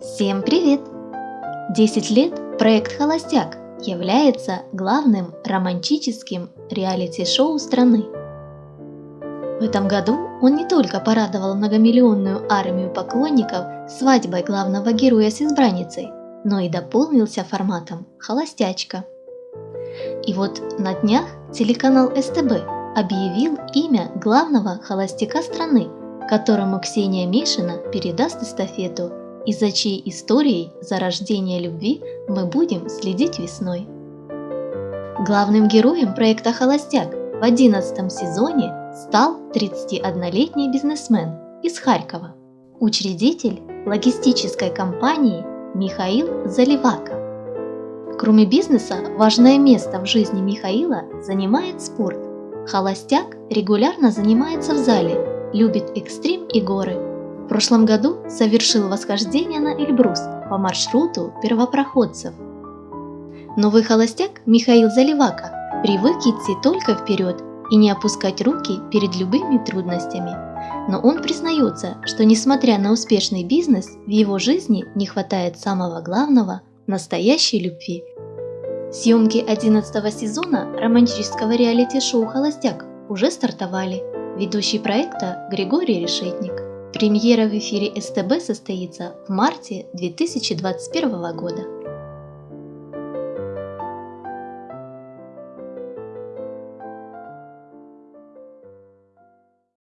Всем привет! 10 лет проект «Холостяк» является главным романтическим реалити-шоу страны. В этом году он не только порадовал многомиллионную армию поклонников свадьбой главного героя с избранницей, но и дополнился форматом «Холостячка». И вот на днях телеканал СТБ объявил имя главного холостяка страны, которому Ксения Мишина передаст эстафету и за чьей историей зарождения любви мы будем следить весной. Главным героем проекта «Холостяк» в 11 сезоне стал 31-летний бизнесмен из Харькова, учредитель логистической компании Михаил Заливака. Кроме бизнеса, важное место в жизни Михаила занимает спорт. Холостяк регулярно занимается в зале, любит экстрим и горы – прошлом году совершил восхождение на Эльбрус по маршруту первопроходцев. Новый холостяк Михаил Заливака привык идти только вперед и не опускать руки перед любыми трудностями. Но он признается, что несмотря на успешный бизнес, в его жизни не хватает самого главного – настоящей любви. Съемки 11 сезона романтического реалити-шоу «Холостяк» уже стартовали. Ведущий проекта Григорий Решетник. Премьера в эфире СТБ состоится в марте 2021 года.